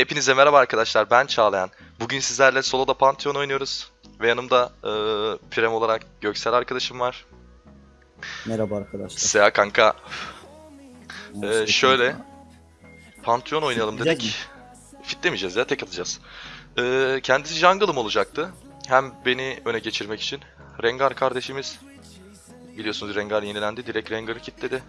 Hepinize merhaba arkadaşlar ben Çağlayan. Bugün sizlerle soloda Pantheon oynuyoruz. Ve yanımda e, Prem olarak Göksel arkadaşım var. Merhaba arkadaşlar. Seha kanka. E, şöyle Pantheon oynayalım dedik. Fitlemeyeceğiz ya tek atacağız. E, kendisi jungle'ım olacaktı. Hem beni öne geçirmek için. Rengar kardeşimiz biliyorsunuz Rengar yenilendi. Direkt Rengar'ı kilitledi.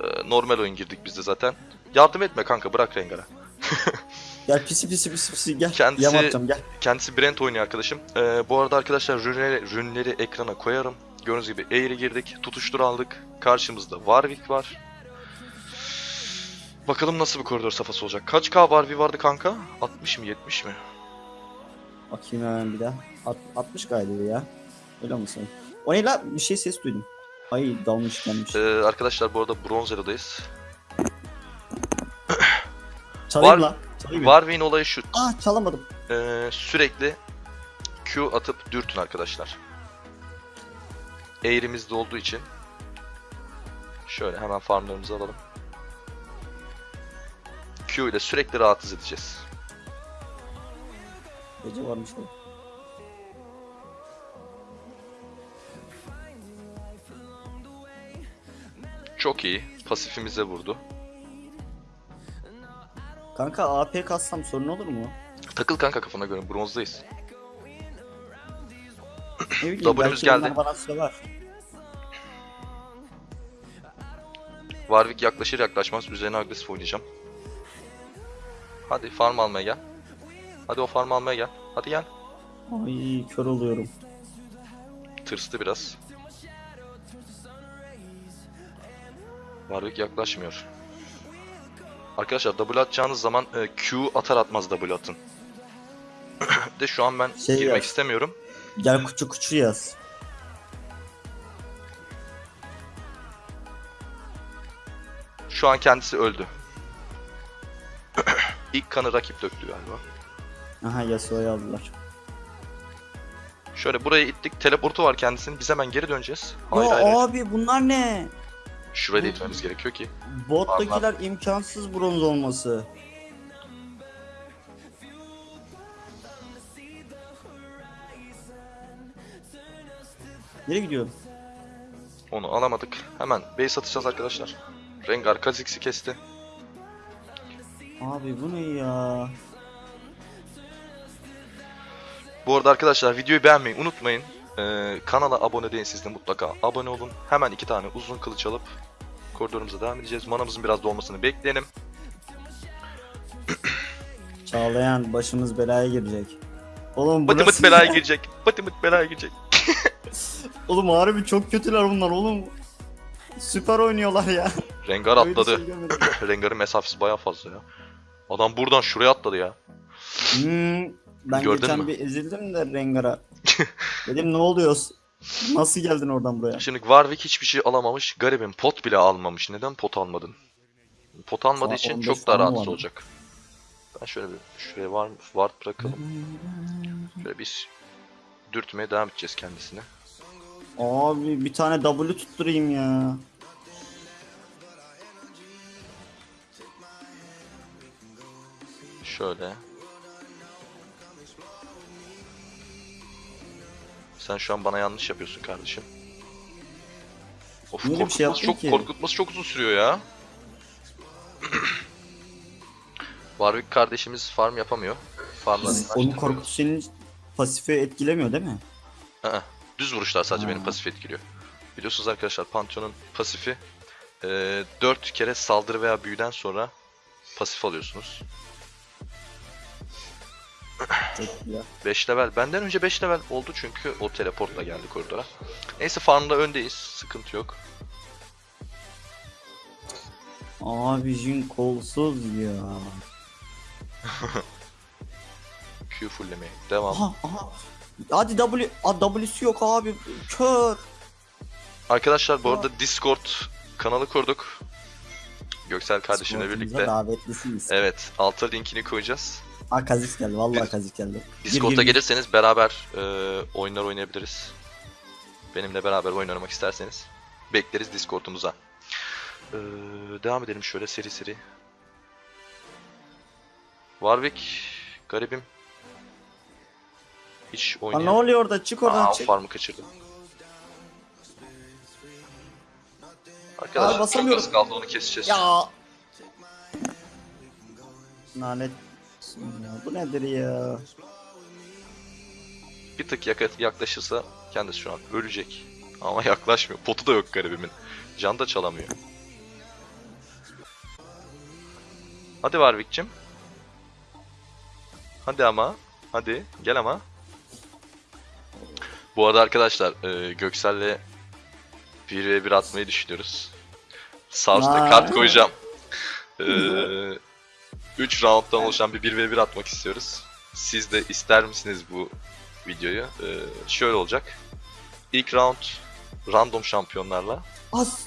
E, normal oyun girdik biz de zaten. Yardım etme kanka bırak Rengar'a. Gel pisi pisi pisi pisi gel. Kendisi- Yam atacağım gel. Kendisi Brent oynuyor arkadaşım. Ee, bu arada arkadaşlar rünleri, rünleri ekrana koyarım. Gördüğünüz gibi eğri girdik. Tutuştur aldık. Karşımızda Warwick var. Bakalım nasıl bir koridor safhası olacak. Kaç K Warwick vardı kanka? 60 mı 70 mi? Bakayım hemen bir daha. At, 60 galiba ya. Öyle misin? O ne la? Bir şey ses duydum. Ay dalmış gelmiş. Ee, arkadaşlar bu arada Bronz Era'dayız. Çalayım var- la. Çalayım. Warwick'in olayı şu. Ah çalamadım. Ee, sürekli Q atıp dürtün arkadaşlar. Eğrimizde olduğu için. Şöyle hemen farmlarımızı alalım. Q ile sürekli rahatsız edeceğiz. Gece varmış da. Çok iyi. Pasifimize vurdu. Kanka AP kassam sorun olur mu? Takıl kanka kafana göre bronzdayız. Ne bileyim belki geldi. onlar bana söver. Warwick yaklaşır yaklaşmaz üzerine agresif oynayacağım. Hadi farm almaya gel. Hadi o farm almaya gel. Hadi gel. Ay kör oluyorum. Tırstı biraz. Warwick yaklaşmıyor. Arkadaşlar W atacağınız zaman e, Q atar atmaz W atın. de şu an ben Şey girmek yaz. istemiyorum. Gel kuçu kuçu yaz. Şu an kendisi öldü. İlk kanı rakip döktü galiba. Aha Yasuo'yu aldılar. Şöyle buraya ittik. Teleportu var kendisinin. Biz hemen geri döneceğiz. Hayır ya hayır. abi bunlar ne? Da itmemiz gerekiyor ki. Bot'takiler imkansız bronz olması. Nereye gidiyorum? Onu alamadık. Hemen base atacağız arkadaşlar. Rengar Kha'Zix'i kesti. Abi bu ne ya? Bu arada arkadaşlar videoyu beğenmeyi unutmayın. Ee, kanala abone değilseniz de mutlaka abone olun. Hemen iki tane uzun kılıç alıp koridorumuza devam edeceğiz. Manamızın biraz dolmasını bekleyelim. Çağlayan başımız belaya girecek. Oğlum Bıtı burası mıt belaya girecek. Bıtı mıt belaya girecek. Oğlum harbi çok kötüler bunlar oğlum. Süper oynuyorlar ya. Rengar Öyle atladı. şey. Rengar'ın mesafesi baya fazla ya. Adam buradan şuraya atladı ya. Hmm, ben Gördün geçen mü? bir ezildim de Rengar'a. Dedim ne oluyor? Nasıl geldin oradan buraya? Şimdi Warwick hiçbir şey alamamış. Garibim pot bile almamış. Neden pot almadın? Pot almadığı için 15 çok daha tane rahatsız olacak. Ben şöyle bir şuraya var ward bırakalım. Şöyle biz dürtmeye devam edeceğiz kendisine. Abi bir tane W tutturayım ya. Şöyle. Sen şu an bana yanlış yapıyorsun kardeşim. Of Niye şey korkutması yaptın çok ki? korkutması çok uzun sürüyor ya. Warwick kardeşimiz farm yapamıyor. Farmlarını Onun korkutu senin pasifi etkilemiyor değil mi? Aa, düz vuruşlar sadece benim Ha. pasif etkiliyor. Biliyorsunuz arkadaşlar Pantheon'un pasifi e, 4 kere saldırı veya büyüden sonra pasif alıyorsunuz. Çok güzel. 5 level. Benden önce 5 level oldu çünkü o teleportla geldi koridora. Neyse farmda öndeyiz. Sıkıntı yok. Abi Jin kolsuz ya. Q fulllemeye devam. Aha aha. Hadi W, A, W'su yok abi. Kör. Arkadaşlar bu arada Discord kanalı kurduk. Göksel kardeşimle Sportumuza birlikte. Davetlisiniz. Evet, alta linkini koyacağız. Aa geldi. Vallahi Kazix geldi. Discord'a gir. gelirseniz beraber e, oyunlar oynayabiliriz. Benimle beraber oyun oynamak isterseniz bekleriz Discord'umuza. E, devam edelim şöyle seri seri. Warwick garibim. Hiç Lan ne oynayamıyor. oluyor orada? Çık oradan Aa, çık. farmı kaçırdım. Arkadaşlar çok basamıyorum. az kaldı onu keseceğiz. Ya. Lanet. Ya, bu nedir ya? Bir tık yaka- yaklaşırsa kendisi şu an ölecek. Ama yaklaşmıyor. Potu da yok garibimin. Can da çalamıyor. Hadi Warwick'cim. Hadi ama. Hadi. Gel ama. Bu arada arkadaşlar e, Göksel'le 1v1 atmayı düşünüyoruz. Sağ üstte Vay. kart koyacağım. 3 rounddan oluşan bir 1v1 atmak istiyoruz. Siz de ister misiniz bu videoyu? Ee, şöyle olacak. İlk round random şampiyonlarla. Az.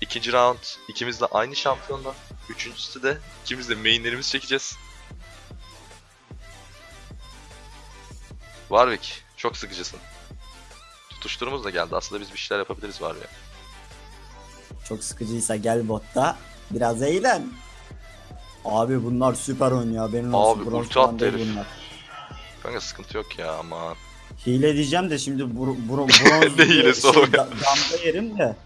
İkinci round ikimiz de aynı şampiyonlar. Üçüncüsü de ikimiz de mainlerimizi çekeceğiz. Warwick çok sıkıcısın. Tutuşturumuz da geldi. Aslında biz bir şeyler yapabiliriz Warwick. Çok sıkıcıysa gel botta. Biraz eğlen. Abi bunlar süper oynuyor. Benim olsun. Abi, bronz ulti attı değil herif. bunlar. Kanka sıkıntı yok ya aman. Hile diyeceğim de şimdi bro, bro, bronz Ne hilesi oğlum ya? da- damga yerim de.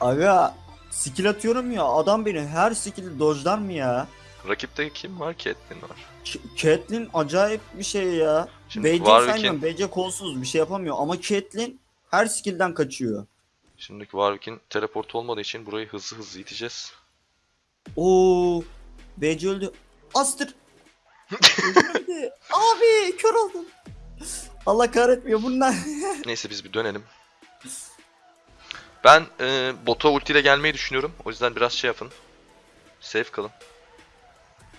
Aga skill atıyorum ya adam beni her skill'i dojlar mı ya? Rakipte kim var? Caitlyn var. K- Caitlyn acayip bir şey ya. Şimdi BC Warwick'in saymıyorum. BC kolsuz bir şey yapamıyor ama Caitlyn her skill'den kaçıyor. Şimdiki Warwick'in teleport olmadığı için burayı hızlı hızlı iteceğiz. Oo, BC öldü. Astır. Öldü. Abi kör oldum. Allah kahretmiyor bunlar. Neyse biz bir dönelim. Ben e, bota ultiyle gelmeyi düşünüyorum. O yüzden biraz şey yapın. Safe kalın.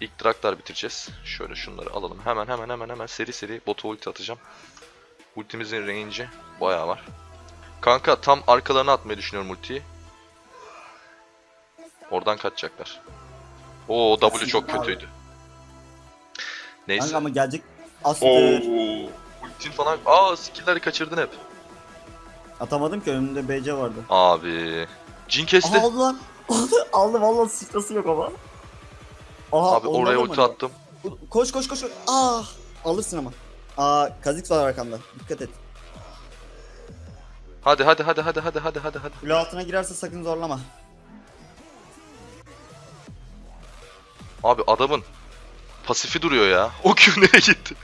İlk Draktar bitireceğiz. Şöyle şunları alalım. Hemen hemen hemen hemen seri seri bota ulti atacağım. Ultimizin range'i bayağı var. Kanka tam arkalarına atmayı düşünüyorum ultiyi. Oradan kaçacaklar. Oo W çok kötüydü. Neyse. Kanka ama gelecek. Astır. Oo. Ultin falan. Aa skill'leri kaçırdın hep. Atamadım ki önümde BC vardı. Abi. Jin kesti. Aha, aldı lan. Aldı, aldı valla sıçrası yok ama. Aha, Abi oraya da ulti attım. Koş koş koş. Ah alırsın ama. Aa Kazix var arkamda. Dikkat et. Hadi hadi hadi hadi hadi hadi hadi hadi. Kule altına girerse sakın zorlama. Abi adamın pasifi duruyor ya. O Q nereye gitti?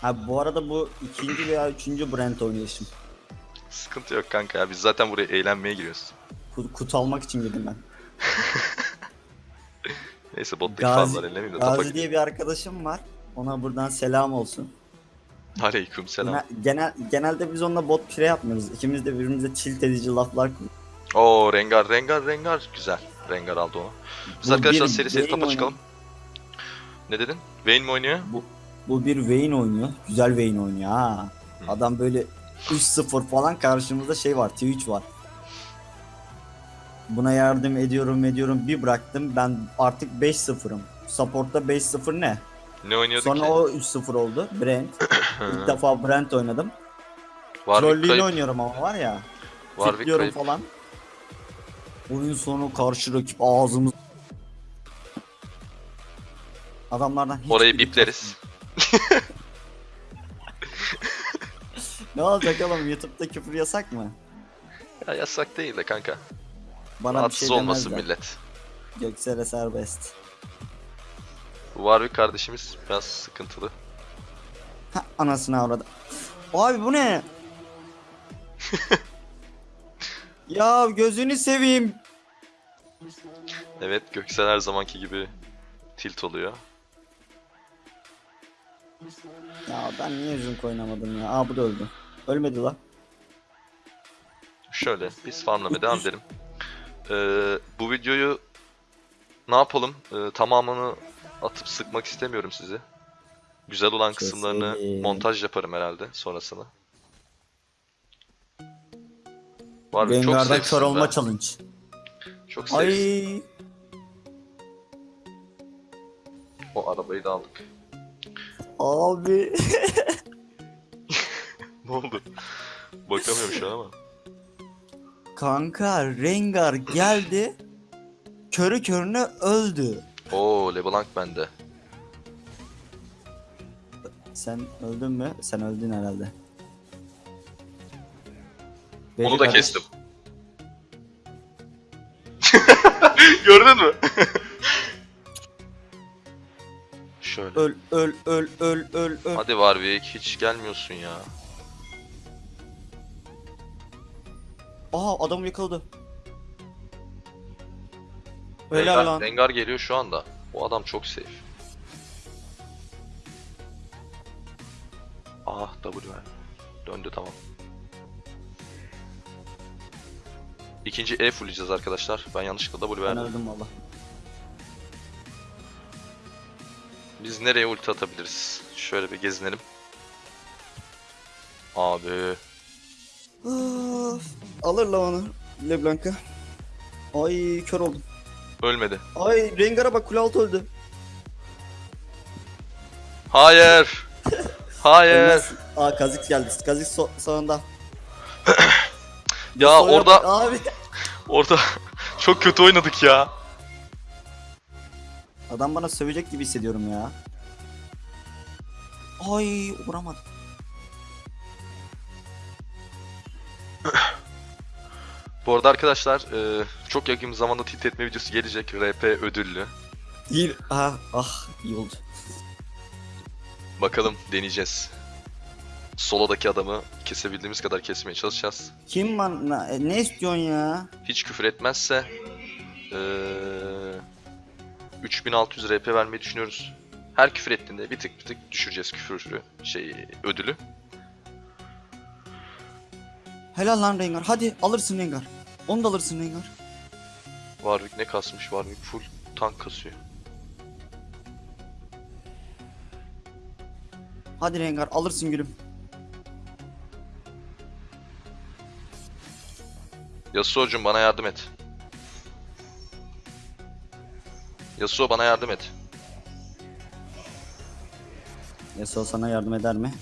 Ha bu arada bu ikinci veya üçüncü Brent oynayışım. Sıkıntı yok kanka ya. Biz zaten buraya eğlenmeye giriyoruz. Kut, kut almak için girdim ben. Neyse bottaki Gazi- farmlar ellemeyeyim de Gazi diye bir arkadaşım var. Ona buradan selam olsun. Aleyküm selam. Genel, genel, genelde biz onunla bot pire yapmıyoruz. İkimiz de birbirimize tilt edici laflar kuruyoruz. Oo Rengar Rengar Rengar. Güzel. Rengar aldı onu. Biz Bu arkadaşlar bir seri seri Vayne tapa çıkalım. Ne dedin? Vayne mi oynuyor? Bu bir Vayne oynuyor. Güzel Vayne oynuyor ha. Hı. Adam böyle 3-0 falan karşımızda şey var. Twitch var. Buna yardım ediyorum ediyorum bir bıraktım ben artık 5-0'ım. Support'ta 5-0 ne? Ne oynuyordu Sonra ki? o 3-0 oldu. Brent. İlk defa Brent oynadım. Trollüğünü oynuyorum ama var ya. Warwick kayıp. falan. Oyun sonu karşı rakip ağzımız. Adamlardan hiç Orayı bipleriz. Ne olacak oğlum YouTube'da küfür yasak mı? Ya yasak değil de kanka. Bana bir Rahatsız şey olmasın demezler. millet. Göksel'e serbest. Bu Warwick kardeşimiz biraz sıkıntılı. Ha anasını avradı. Abi bu ne? ya gözünü seveyim. Evet Göksel her zamanki gibi tilt oluyor. Ya ben niye Junk oynamadım ya? Aa bu da öldü. Ölmedi la. Şöyle biz farmlamaya devam edelim. Ee, bu videoyu ne yapalım? Ee, tamamını atıp sıkmak istemiyorum sizi. Güzel olan kısımlarını montaj yaparım herhalde sonrasını. Var zevksiz kör olma be. challenge. Çok. Ay. O arabayı da aldık. Abi. Ne oldu? Bakamıyorum şu an ama. Kanka Rengar geldi. Körü körüne öldü. Oo LeBlanc bende. Sen öldün mü? Sen öldün herhalde. Onu da kardeş. kestim. Gördün mü? Şöyle. Öl öl öl öl öl öl. Hadi Warwick hiç gelmiyorsun ya. Aha adamı yakaladı. Helal Rengar, lan. Rengar geliyor şu anda. Bu adam çok safe. Ah W. Döndü tamam. İkinci E fullleyeceğiz arkadaşlar. Ben yanlışlıkla W Ben verdim. öldüm valla. Biz nereye ulti atabiliriz? Şöyle bir gezinelim. Abi. Of, Alır la onu. Leblanc'a. Ay kör oldum. Ölmedi. Ay Rengar'a bak kule altı öldü. Hayır. Hayır. Ölmez. Aa Kazik geldi. Kazik so sağında. Ya Soya orada bak Abi. orada çok kötü oynadık ya. Adam bana sövecek gibi hissediyorum ya. Ay vuramadım. Bu arada arkadaşlar e, çok yakın zamanda tilt etme videosu gelecek. RP ödüllü. İyi. Ah, ah iyi oldu. Bakalım deneyeceğiz. Solodaki adamı kesebildiğimiz kadar kesmeye çalışacağız. Kim bana e, ne istiyorsun ya? Hiç küfür etmezse e, 3600 RP vermeyi düşünüyoruz. Her küfür ettiğinde bir tık bir tık düşüreceğiz küfürü şey ödülü. Helal lan Rengar. Hadi alırsın Rengar. Onu da alırsın Rengar. Warwick ne kasmış? Warwick full tank kasıyor. Hadi Rengar alırsın gülüm. Yasuo'cum bana yardım et. Yasuo bana yardım et. Yasuo sana yardım eder mi?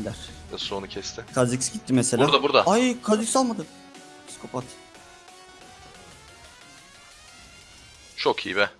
Eder. Yasuo onu kesti. Kha'Zix gitti mesela. Burada, burada. Ay Kha'Zix almadı. Psikopat. Çok iyi be.